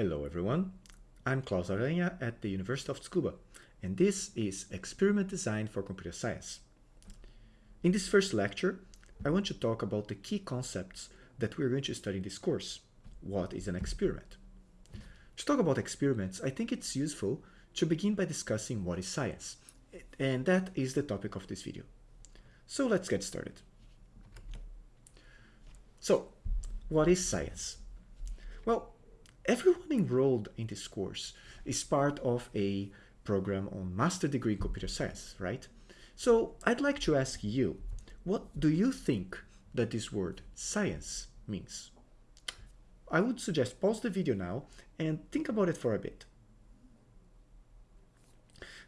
Hello everyone, I'm Claus Aranha at the University of Tsukuba, and this is Experiment Design for Computer Science. In this first lecture, I want to talk about the key concepts that we're going to study in this course. What is an experiment? To talk about experiments, I think it's useful to begin by discussing what is science, and that is the topic of this video. So let's get started. So, what is science? Well, everyone enrolled in this course is part of a program on master degree computer science, right? So I'd like to ask you, what do you think that this word science means? I would suggest pause the video now and think about it for a bit.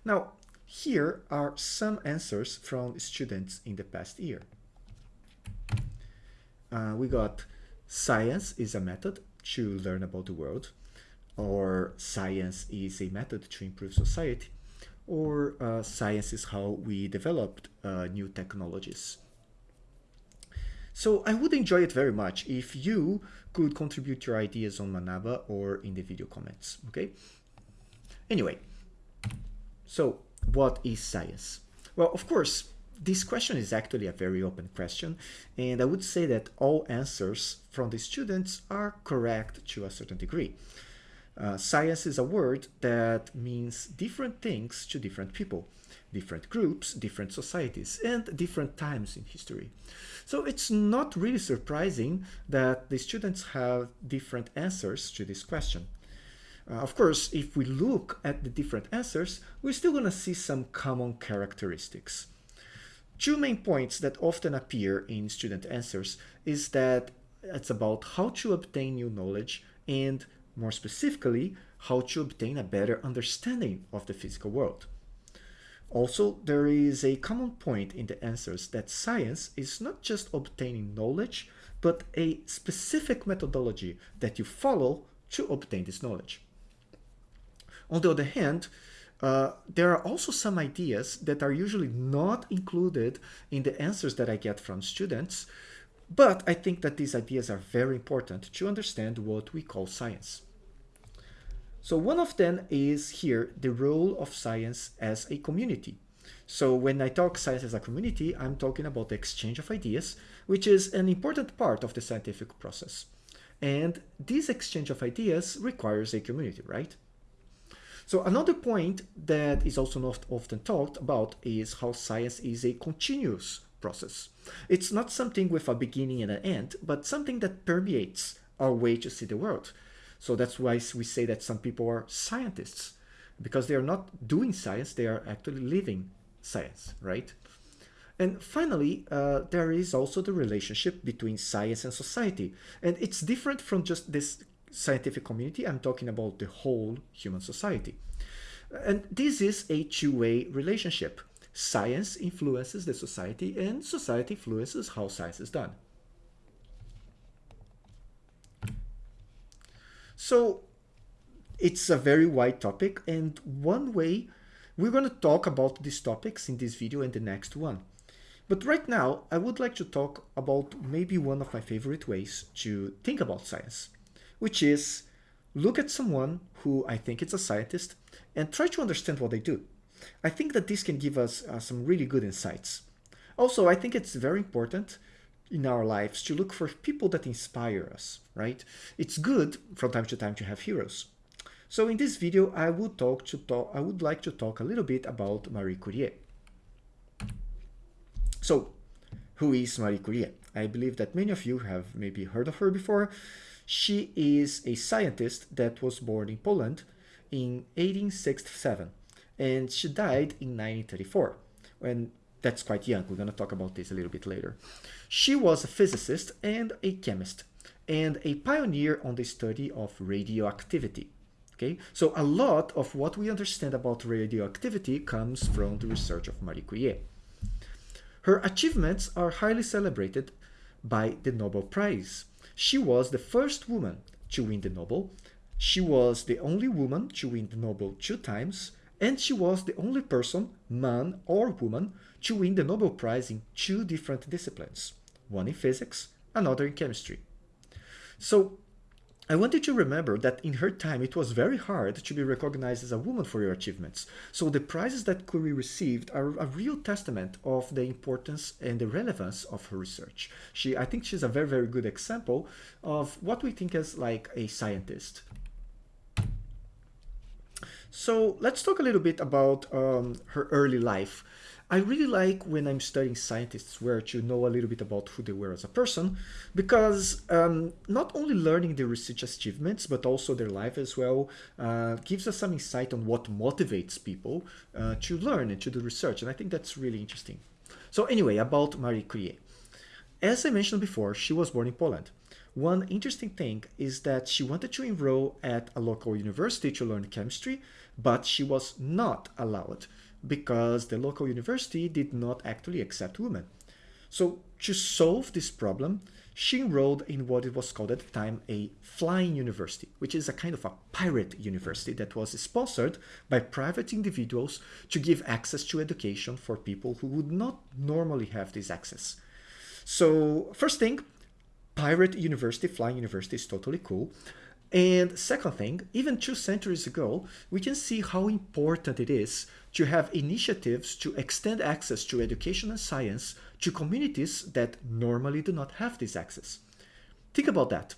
Now, here are some answers from students in the past year. Uh, we got science is a method to learn about the world, or science is a method to improve society, or uh, science is how we developed uh, new technologies. So I would enjoy it very much if you could contribute your ideas on Manaba or in the video comments, okay? Anyway, so what is science? Well, of course, this question is actually a very open question, and I would say that all answers from the students are correct to a certain degree. Uh, science is a word that means different things to different people, different groups, different societies, and different times in history. So it's not really surprising that the students have different answers to this question. Uh, of course, if we look at the different answers, we're still going to see some common characteristics. Two main points that often appear in student answers is that it's about how to obtain new knowledge and, more specifically, how to obtain a better understanding of the physical world. Also, there is a common point in the answers that science is not just obtaining knowledge, but a specific methodology that you follow to obtain this knowledge. On the other hand, uh, there are also some ideas that are usually not included in the answers that I get from students, but I think that these ideas are very important to understand what we call science. So one of them is here the role of science as a community. So when I talk science as a community, I'm talking about the exchange of ideas, which is an important part of the scientific process. And this exchange of ideas requires a community, right? So another point that is also not often talked about is how science is a continuous process. It's not something with a beginning and an end, but something that permeates our way to see the world. So that's why we say that some people are scientists, because they are not doing science, they are actually living science, right? And finally, uh, there is also the relationship between science and society. And it's different from just this scientific community, I'm talking about the whole human society. And this is a two-way relationship. Science influences the society and society influences how science is done. So it's a very wide topic and one way we're going to talk about these topics in this video and the next one. But right now, I would like to talk about maybe one of my favorite ways to think about science which is look at someone who I think is a scientist and try to understand what they do. I think that this can give us uh, some really good insights. Also, I think it's very important in our lives to look for people that inspire us, right? It's good from time to time to have heroes. So in this video, I would talk to talk, I would like to talk a little bit about Marie Curie. So, who is Marie Curie? I believe that many of you have maybe heard of her before. She is a scientist that was born in Poland in 1867 and she died in 1934 and that's quite young. We're going to talk about this a little bit later. She was a physicist and a chemist and a pioneer on the study of radioactivity okay? So a lot of what we understand about radioactivity comes from the research of marie curie. Her achievements are highly celebrated by the nobel prize she was the first woman to win the Nobel. She was the only woman to win the Nobel two times, and she was the only person, man or woman, to win the Nobel Prize in two different disciplines, one in physics, another in chemistry. So I want you to remember that in her time it was very hard to be recognized as a woman for your achievements. So the prizes that Curie received are a real testament of the importance and the relevance of her research. She, I think she's a very, very good example of what we think as like a scientist. So let's talk a little bit about um, her early life. I really like when I'm studying scientists where to know a little bit about who they were as a person, because um, not only learning their research achievements, but also their life as well, uh, gives us some insight on what motivates people uh, to learn and to do research. And I think that's really interesting. So anyway, about Marie Curie. As I mentioned before, she was born in Poland. One interesting thing is that she wanted to enroll at a local university to learn chemistry, but she was not allowed because the local university did not actually accept women. So to solve this problem, she enrolled in what it was called at the time a flying university, which is a kind of a pirate university that was sponsored by private individuals to give access to education for people who would not normally have this access. So first thing, pirate university, flying university is totally cool. And second thing, even two centuries ago, we can see how important it is to have initiatives to extend access to education and science to communities that normally do not have this access. Think about that.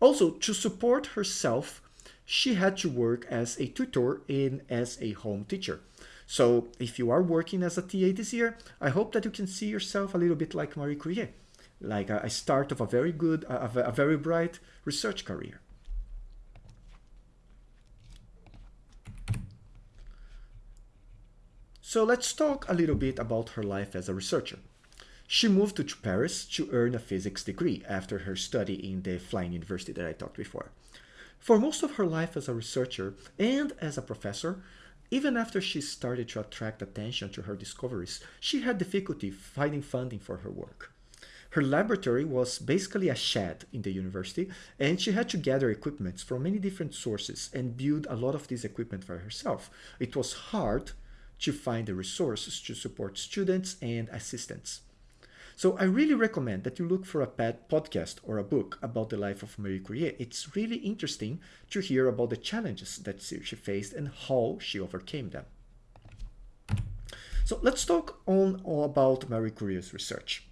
Also, to support herself, she had to work as a tutor and as a home teacher. So if you are working as a TA this year, I hope that you can see yourself a little bit like Marie Curie, like a, start of a very good, a, a very bright research career. So let's talk a little bit about her life as a researcher. She moved to Paris to earn a physics degree after her study in the Flying University that I talked before. For most of her life as a researcher and as a professor, even after she started to attract attention to her discoveries, she had difficulty finding funding for her work. Her laboratory was basically a shed in the university, and she had to gather equipment from many different sources and build a lot of this equipment for herself. It was hard to find the resources to support students and assistants. So I really recommend that you look for a podcast or a book about the life of Marie Curie. It's really interesting to hear about the challenges that she faced and how she overcame them. So let's talk on about Marie Curie's research.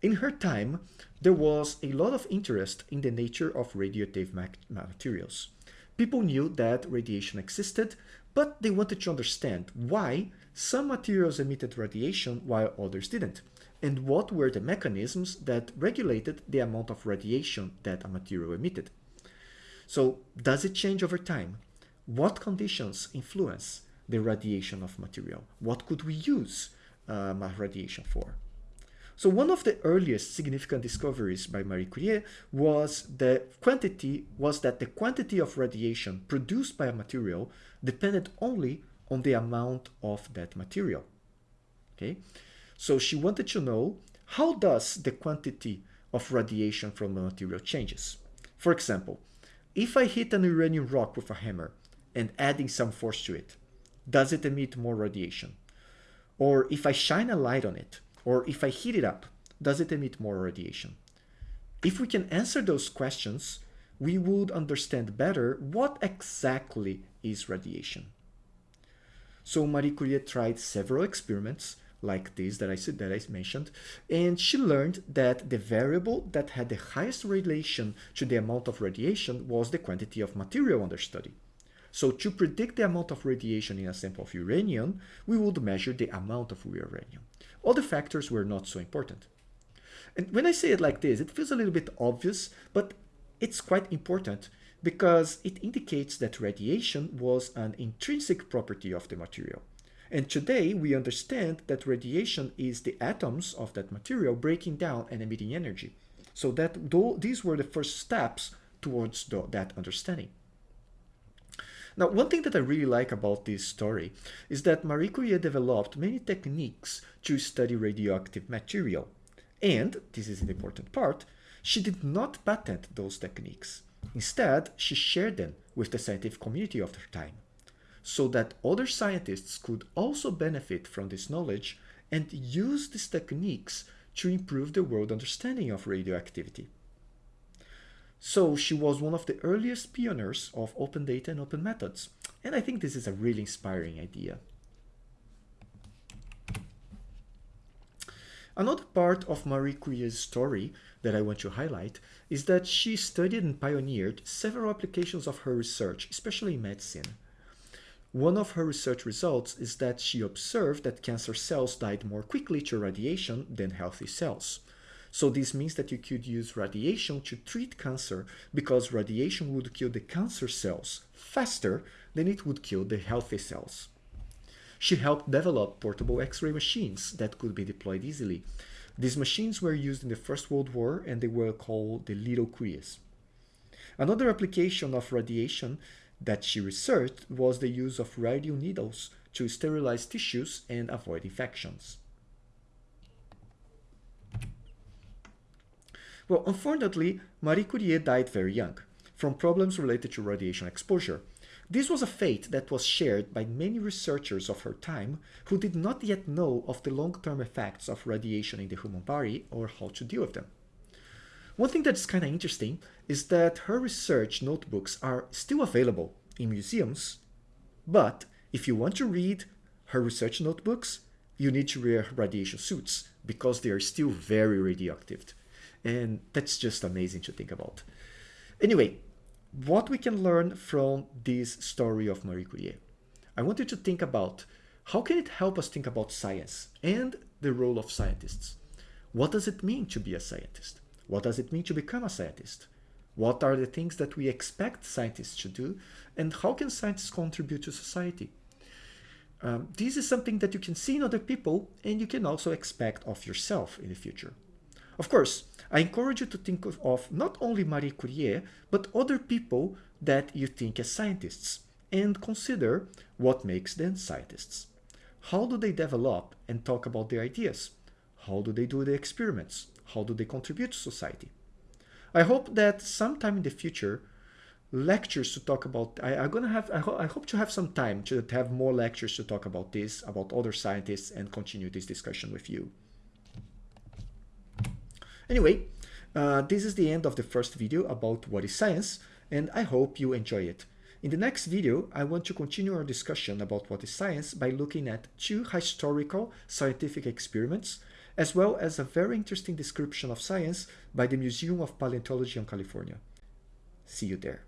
In her time, there was a lot of interest in the nature of radioactive materials. People knew that radiation existed, but they wanted to understand why some materials emitted radiation while others didn't, and what were the mechanisms that regulated the amount of radiation that a material emitted. So does it change over time? What conditions influence the radiation of material? What could we use um, radiation for? So one of the earliest significant discoveries by Marie Curie was the quantity was that the quantity of radiation produced by a material depended only on the amount of that material. Okay? So she wanted to know how does the quantity of radiation from a material changes. For example, if I hit an uranium rock with a hammer and adding some force to it, does it emit more radiation? Or if I shine a light on it, or if I heat it up, does it emit more radiation? If we can answer those questions, we would understand better what exactly is radiation. So Marie Curie tried several experiments like this that I said that I mentioned, and she learned that the variable that had the highest relation to the amount of radiation was the quantity of material under study. So to predict the amount of radiation in a sample of uranium, we would measure the amount of uranium. Other factors were not so important. And when I say it like this, it feels a little bit obvious, but it's quite important because it indicates that radiation was an intrinsic property of the material. And today we understand that radiation is the atoms of that material breaking down and emitting energy. So that these were the first steps towards the, that understanding. Now, one thing that I really like about this story is that Marie Curie developed many techniques to study radioactive material. And, this is an important part, she did not patent those techniques. Instead, she shared them with the scientific community of her time, so that other scientists could also benefit from this knowledge and use these techniques to improve the world understanding of radioactivity. So she was one of the earliest pioneers of open data and open methods. And I think this is a really inspiring idea. Another part of Marie Curie's story that I want to highlight is that she studied and pioneered several applications of her research, especially in medicine. One of her research results is that she observed that cancer cells died more quickly to radiation than healthy cells. So this means that you could use radiation to treat cancer because radiation would kill the cancer cells faster than it would kill the healthy cells. She helped develop portable X-ray machines that could be deployed easily. These machines were used in the First World War and they were called the Little Curies. Another application of radiation that she researched was the use of radio needles to sterilize tissues and avoid infections. Well, unfortunately, Marie Curie died very young from problems related to radiation exposure. This was a fate that was shared by many researchers of her time who did not yet know of the long-term effects of radiation in the human body or how to deal with them. One thing that's kind of interesting is that her research notebooks are still available in museums, but if you want to read her research notebooks, you need to wear radiation suits because they are still very radioactive. And that's just amazing to think about. Anyway, what we can learn from this story of Marie Curie. I want you to think about how can it help us think about science and the role of scientists? What does it mean to be a scientist? What does it mean to become a scientist? What are the things that we expect scientists to do? And how can scientists contribute to society? Um, this is something that you can see in other people and you can also expect of yourself in the future. Of course, I encourage you to think of, not only Marie Curie, but other people that you think as scientists and consider what makes them scientists. How do they develop and talk about their ideas? How do they do the experiments? How do they contribute to society? I hope that sometime in the future, lectures to talk about, I, am gonna have, I, ho I hope to have some time to have more lectures to talk about this, about other scientists and continue this discussion with you. Anyway, uh, this is the end of the first video about what is science, and I hope you enjoy it. In the next video, I want to continue our discussion about what is science by looking at two historical scientific experiments, as well as a very interesting description of science by the Museum of Paleontology in California. See you there.